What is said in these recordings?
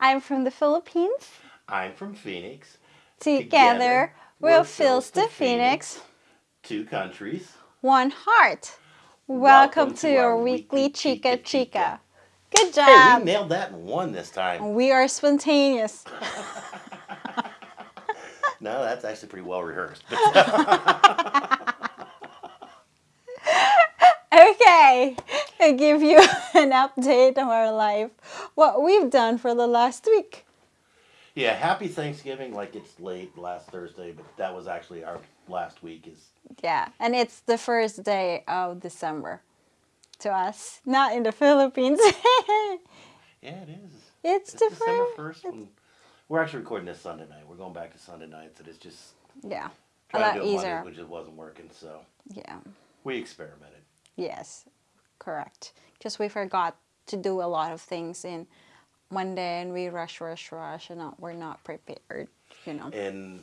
I'm from the Philippines. I'm from Phoenix. Together, Together, we'll we're fill the Phoenix. Phoenix. Two countries. One heart. Welcome, Welcome to, to our weekly weekly Chica Chica Chica. Good Hey, job. we nailed that in one this time. we are spontaneous. No, that's actually pretty well rehearsed. Okay, I give you an update of our life, what we've done for the last week. yeah, happy Thanksgiving. Like it's late last Thursday, but that was actually our last week. Is Yeah, and it's the first day of December to us, not in the Philippines. yeah, it is. it's It's December first. We're actually recording this Sunday night. We're going back to Sunday nights, and it's just Yeah, a lot to do it easier. Monday, which just wasn't working. So Yeah, we experimented. Yes, correct. Because we forgot to do a lot of things in one day, and we rush, rush, rush, and not, we're not prepared. You know. and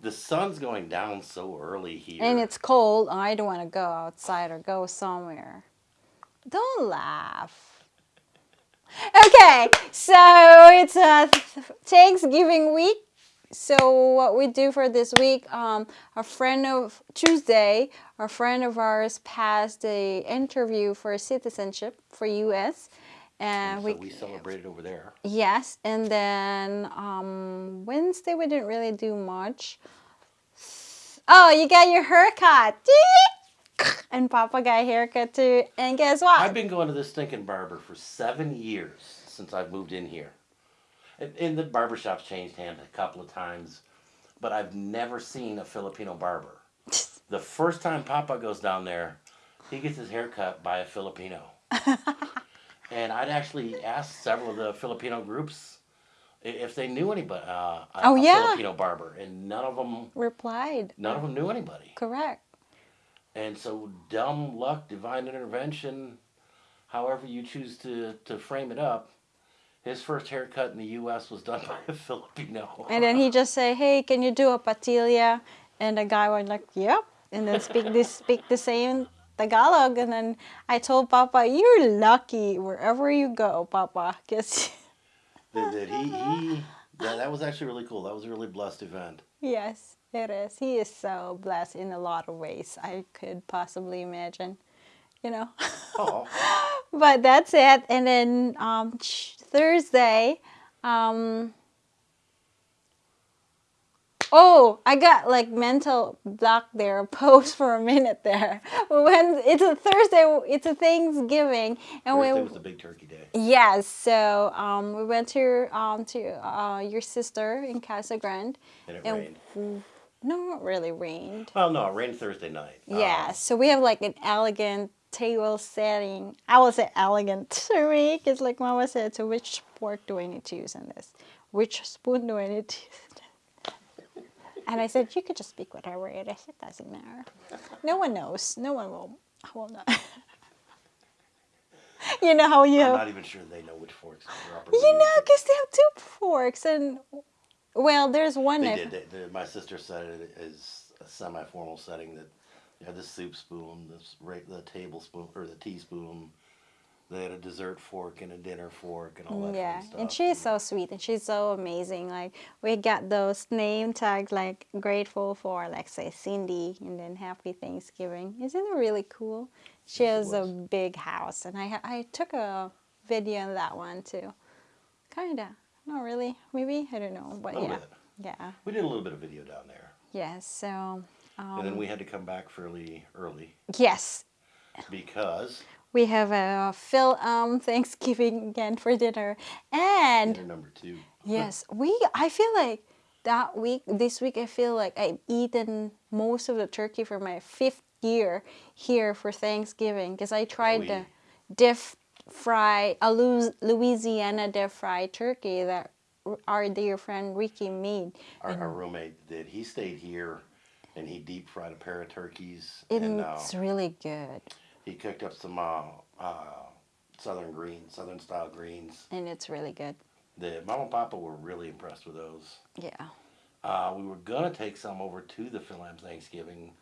the sun's going down so early here. and it's cold. I don't want to go outside or go somewhere. Don't laugh. Okay, so it's a Thanksgiving week. So what we do for this week, um, a friend of Tuesday, a friend of ours passed a interview for citizenship for U.S. and so we, we celebrated over there. Yes, and then um, Wednesday we didn't really do much. Oh, you got your haircut. And Papa got a haircut too. And guess what? I've been going to this stinking barber for seven years since I've moved in here. And, and the barbershop's changed hands a couple of times, but I've never seen a Filipino barber. The first time Papa goes down there, he gets his hair cut by a Filipino. and I'd actually asked several of the Filipino groups if they knew anybody, uh, a, Oh, a yeah. Filipino barber, and none of them, Replied. none of them knew anybody. Correct. And so, dumb luck, divine intervention, however you choose to, to frame it up, his first haircut in the U.S. was done by a Filipino. And then he just say, "Hey, can you do a patilla?" And the guy was like, "Yep." And then speak this speak the same Tagalog. And then I told Papa, "You're lucky wherever you go, Papa, because that, that he, he that, that was actually really cool. That was a really blessed event. Yes, it is. He is so blessed in a lot of ways I could possibly imagine, you know. Oh, but that's it. And then um, Thursday, um, oh, I got like mental block there, pause for a minute there. When it's a Thursday, it's a Thanksgiving, and Thursday we was the big turkey day. Yes, so um, we went to um, to uh, your sister in Casa Grande. And it And rained. No, not really rained. Well, no, it rained Thursday night. Yeah, Um, so we have like an elegant table setting. I will say elegant to me, because like Mama said, so which fork do I need to use in this? Which spoon do I need to use? And I said, you could just speak whatever it is. It doesn't matter. No one knows. No one will. will not. you know how you I'm not even sure they know which forks You know, because they have two forks, and well, there's one. They did. They, they, my sister said it is a semi-formal setting that you had the soup spoon, this ra- the tablespoon or the teaspoon. They had a dessert fork and a dinner fork and all that Yeah, and she's so sweet and she's so amazing. Like we got those name tags, like grateful for, like say Cindy, and then Happy Thanksgiving. Isn't it really cool? She Yes, has a big house, and I I took a video of that one too. Kinda, not really, maybe I don't know, but yeah, bit. yeah, We did a little bit of video down there, yeah. So and um, then we had to come back fairly early yes, because we have a Phil um Thanksgiving again for dinner, and dinner number two. Yes, we. I feel like that week, this week, I feel like I've eaten most of the turkey for my fifth year here for Thanksgiving because I tried we- the deep fry, a Louisiana deep fried turkey that our dear friend Ricky made. Our, our roommate did. He stayed here, and he deep fried a pair of turkeys, And and uh, it's really good, he cooked up some uh, uh, southern greens, southern style greens. and it's really good. The mom and papa were really impressed with those. Yeah. Uh, we were gonna take some over to the Philam Thanksgiving,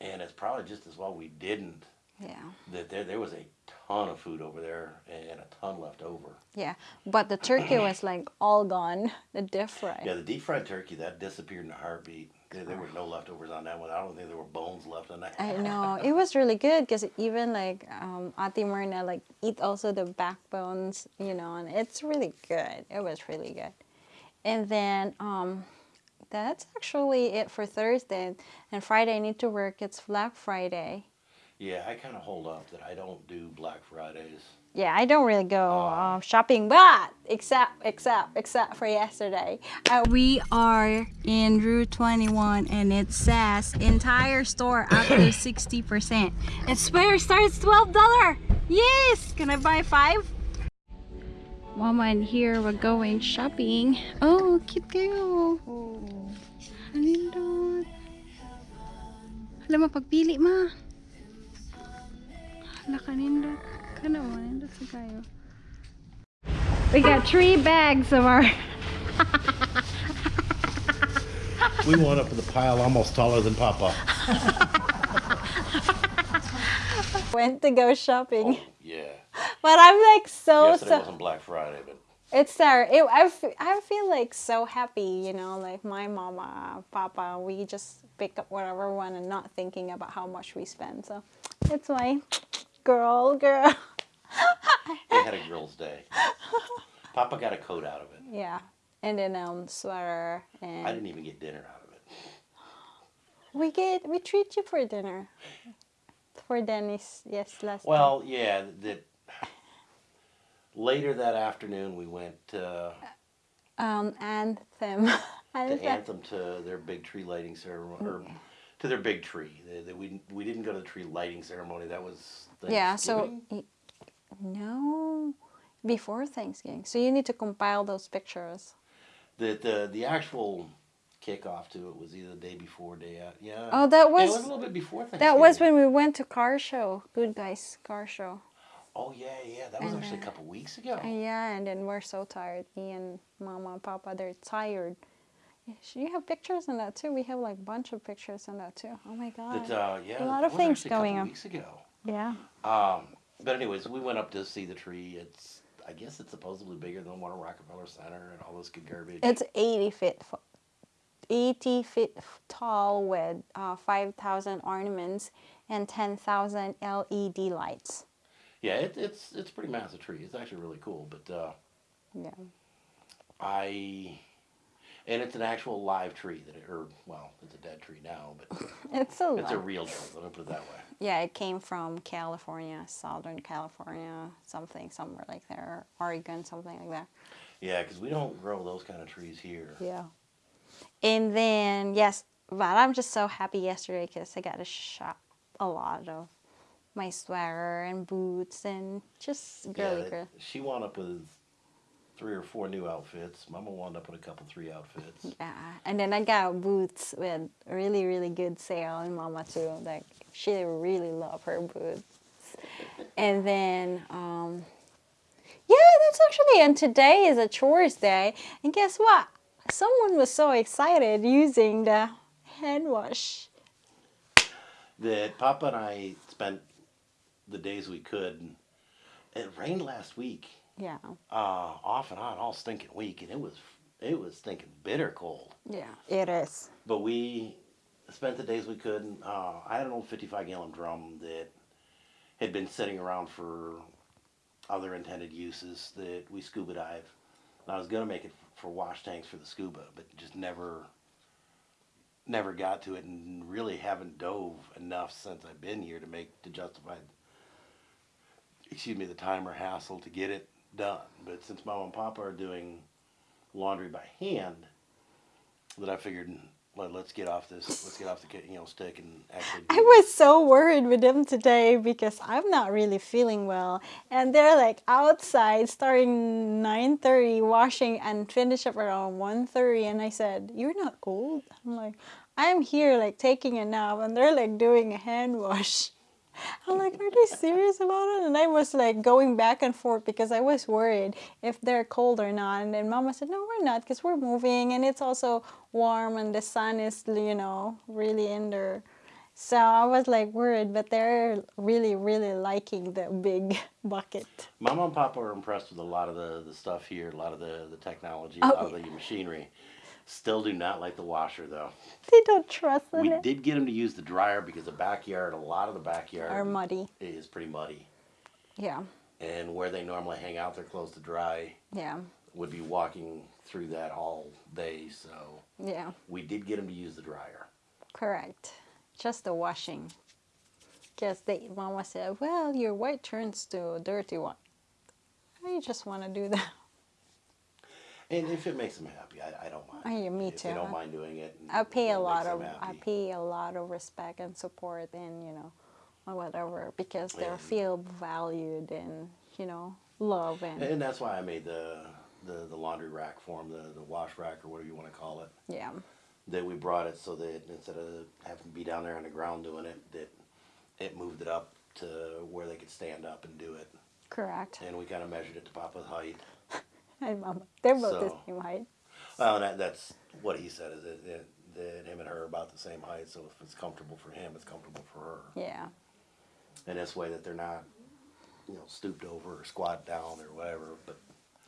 and it's probably just as well we didn't Yeah. That there there was a ton of food over there and a ton left over. Yeah. But the turkey was like all gone. The deep fry. Yeah, the deep fried turkey that disappeared in a heartbeat. There, there were no leftovers on that one. I don't think there were bones left on that. I know it was really good because even like um, Ate Myrna like eat also the backbones, you know, and it's really good. It was really good. And then um, that's actually it for Thursday. And Friday I need to work. It's Black Friday. Yeah, I kind of hold up that I don't do Black Fridays. Yeah, I don't really go Oh. uh, shopping, but except except except for yesterday, uh, we are in Rue 21, and it says entire store up to 60 percent. And swear starts 12 dollar. Yes, can I buy five? Mama and here we're going shopping. Oh, cute kayo. Halindot. Hala, mapagpili ma. Hala, kanindot. Kana mo, kayo. We got three bags of our... We went up to the pile almost taller than Papa. Went to go shopping. Oh, yeah. But I'm like so, Yesterday so... wasn't Black Friday, but It's there. It, I, f- I feel like so happy, you know, like my mama, papa, we just pick up whatever we want and not thinking about how much we spend. So it's my girl, girl. they had a girls' day. Papa got a coat out of it. Yeah. And then um sweater and I didn't even get dinner out of it. we get we treat you for dinner. For Dennis, yes, last time. Well, yeah, that later that afternoon we went uh, um anthem. to Anthem. Anthem to their big tree lighting ceremony, or to their big tree. They, they, we we didn't go to the tree lighting ceremony. That was Yeah, so? No before Thanksgiving. So you need to compile those pictures. the the the actual kickoff to it was either the day before, day out. Yeah. Oh, that Yeah, was it was a little bit before Thanksgiving. that was when we went to car show. Good guys, car show. Oh yeah, yeah. That was And, actually a couple weeks ago. Uh, yeah, and then we're so tired. Me and Mama and Papa, they're tired. You have pictures on that too. We have like a bunch of pictures on that too. Oh my god. Uh, yeah, A lot of things going on. Weeks ago. Yeah. Um, but anyways, we went up to see the tree. It's I guess it's supposedly bigger than one at Rockefeller Center and all this good garbage. It's 80 feet, 80 feet tall with uh, 5,000 ornaments and 10,000 LED lights. yeah, it, it's it's a pretty massive tree. It's actually really cool. But uh, Yeah. I and it's an actual live tree that it, or well, it's a dead tree now, but It's a it's a real tree. Let me put it that way. Yeah, it came from California, Southern California, something somewhere like there, Oregon, something like that. Yeah, because we don't grow those kind of trees here. Yeah. And then, yes, but I'm just so happy yesterday because I got to shop a lot of my sweater and boots and just girly that- girl. She wound up with three or four new outfits. Mama wound up with a couple, three outfits. Yeah, and then I got boots with really, really good sale, and Mama too. Like she really love her boots. And then, um, yeah, that's actually. And today is a chores day, and guess what? Someone was so excited using the hand wash. that Papa and I spent the days we could. It rained last week, Yeah, uh, off and on, all stinking week, and it was it was stinking bitter cold. yeah, it is. But we spent the days we could. and, Uh, I had an old 55 gallon drum that had been sitting around for other intended uses that we scuba dive. And I was gonna make it for wash tanks for the scuba, but just never never got to it and really haven't dove enough since I've been here to make to justify excuse me the time or hassle to get it done. But since mom and papa are doing laundry by hand, that I figured hmm, let, let's get off this let's get off the you know stick and actually do I was so worried with them today because I'm not really feeling well, and they're like outside starting 9:30, washing and finish up around 1:30, and I said, "You're not cold?" I'm like, "I'm here like taking a nap," and they're like doing a hand wash. I'm like, are they serious about it? And I was like going back and forth because I was worried if they're cold or not. And then Mama said, no, we're not because we're moving and it's also warm and the sun is, you know, really in there. So I was like worried, but they're really, really liking the big bucket. Mama and Papa are impressed with a lot of the, the stuff here, a lot of the, the technology, Oh, a lot of the machinery. Still do not like the washer though. They don't trust in We did get them to use the dryer because the backyard, a lot of the backyard Are muddy. is pretty muddy. Yeah, And where they normally hang out, their clothes to dry, yeah, would be walking through that all day. So yeah. we did get them to use the dryer. Correct. Just the washing. Because they, Mama said, well, your white turns to a dirty one. I just want to do that. And if it makes them happy, I, I don't mind. Yeah, me if They too. don't mind doing it. I pay a lot of I pay a lot of respect and support and you know whatever because they feel valued and you know love and And that's why I made the, the, the laundry rack for 'em, the, the wash rack or whatever you want to call it. yeah That we brought it so that instead of having to be down there on the ground doing it, that it moved it up to where they could stand up and do it. correct And we kind of measured it to Papa's height. and Mama they're both the same height Well, that, that's what he said is that, that, that him and her are about the same height. So if it's comfortable for him, it's comfortable for her. yeah And this way that they're not, you know, stooped over or squat down or whatever. But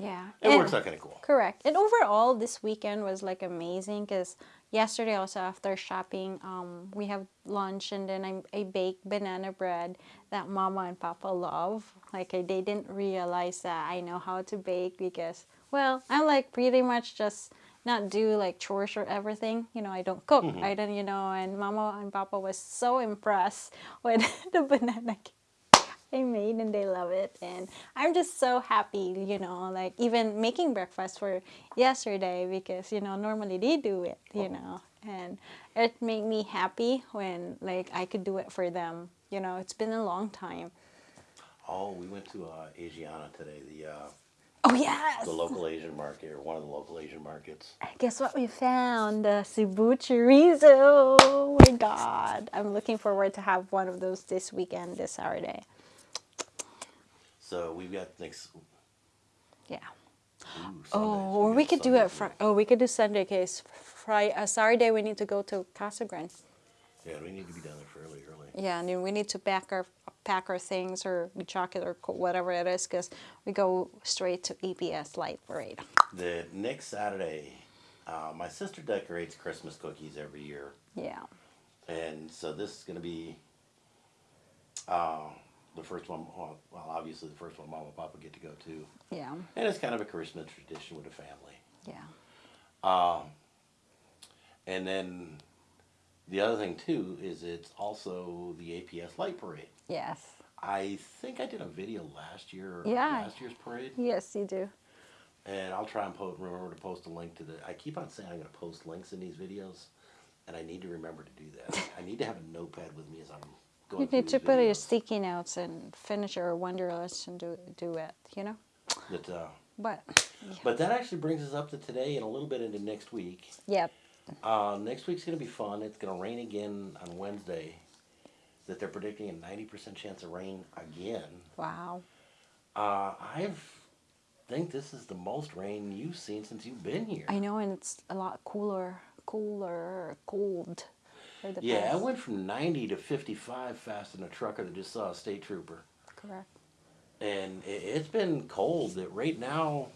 yeah it And- works out kind of cool. Correct. And overall, this weekend was like amazing because yesterday also after shopping, um, we have lunch and then I, I baked banana bread that Mama and Papa love. Like I, they didn't realize that I know how to bake because, well, I'm like pretty much just not do like chores or everything. You know, I don't cook. I don't, you know, and Mama and Papa was so impressed with the banana cake. I made and they love it. And I'm just so happy you know like even making breakfast for yesterday because you know normally they do it you know. And it made me happy when like I could do it for them you know. It's been a long time. Oh, we went to uh, Asiana today, the uh, oh yes. the local Asian market or one of the local Asian markets. I guess what we found? The Cebu chorizo. Oh my god. I'm looking forward to have one of those this weekend this Saturday So we've got next. yeah Ooh, Oh, Sundays. or got we could do it. Fri- oh, we could do Sunday case. Friday, uh, Saturday we need to go to Casa Grande. Yeah, we need to be down there fairly early. Yeah, and then we need to pack our pack our things or jacket or whatever it is, because we go straight to APS Light Parade. The next Saturday, uh, my sister decorates Christmas cookies every year, Yeah, and so this is going to be uh, the first one. Well, obviously the first one Mom and Papa get to go to, yeah, and it's kind of a Christmas tradition with the family. yeah. Um, and then the other thing too is it's also the APS Light Parade. Yes, I think I did a video last year, Yeah. last year's parade, yes, you do. and I'll try and po- remember to post a link to the. I keep on saying I'm going to post links in these videos, and I need to remember to do that. I need to have a notepad with me as I'm. You need to put your sticky notes and finish your wanderlust and do do it. You know, That, uh, but but that actually brings us up to today and a little bit into next week. yeah, Uh, next week's going to be fun. It's going to rain again on Wednesday. That they're predicting a 90% chance of rain again. wow. Uh, I think this is the most rain you've seen since you've been here. I know, and it's a lot cooler, cooler, cold. The yeah, I went from 90 to 55 fast in a trucker that just saw a state trooper. Correct. And it, it's been cold. That right now,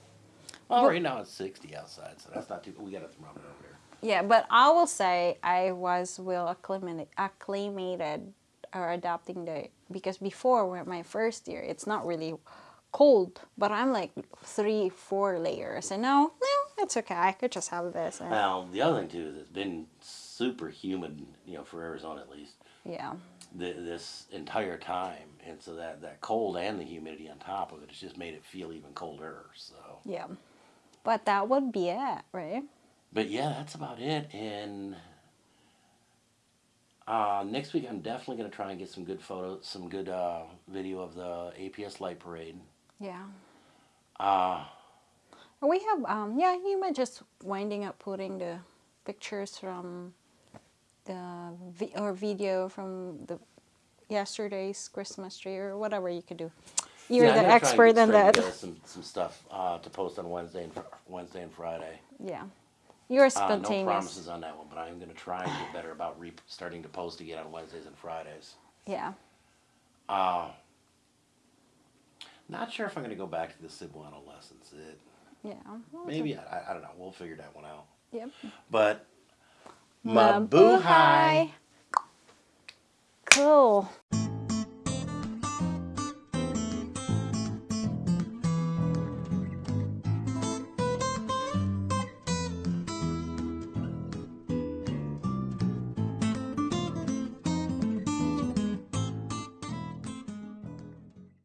well, right now it's 60 outside, so that's not too. We got a thermometer over there. Yeah, but I will say I was well acclimated, acclimated or adapting the because before when my first year it's not really cold, but I'm like three, four layers, and now no, it's okay. I could just have this. And, Now the other thing too is it's been super humid, you know, for Arizona at least. yeah, th- this entire time, and so that that cold and the humidity on top of it has just made it feel even colder. So, yeah. But that would be it, right? but yeah, that's about it. And uh, next week, I'm definitely gonna try and get some good photos, some good uh, video of the APS light parade. Yeah. Uh, we have, um, yeah, you might just winding up putting the pictures from the vi or video from the yesterday's Christmas tree or whatever you could do. You're yeah, the expert in that. Some, some stuff uh, to post on Wednesday and Wednesday and Friday. Yeah. You're spontaneous. Uh, no promises on that one, but I'm going to try and get better about re- starting to post again on Wednesdays and Fridays. Yeah. Uh, not sure if I'm going to go back to the Cebuano lessons. It, yeah. Maybe I, I, don't know. We'll figure that one out. Yep. But my, my boo high. Cool.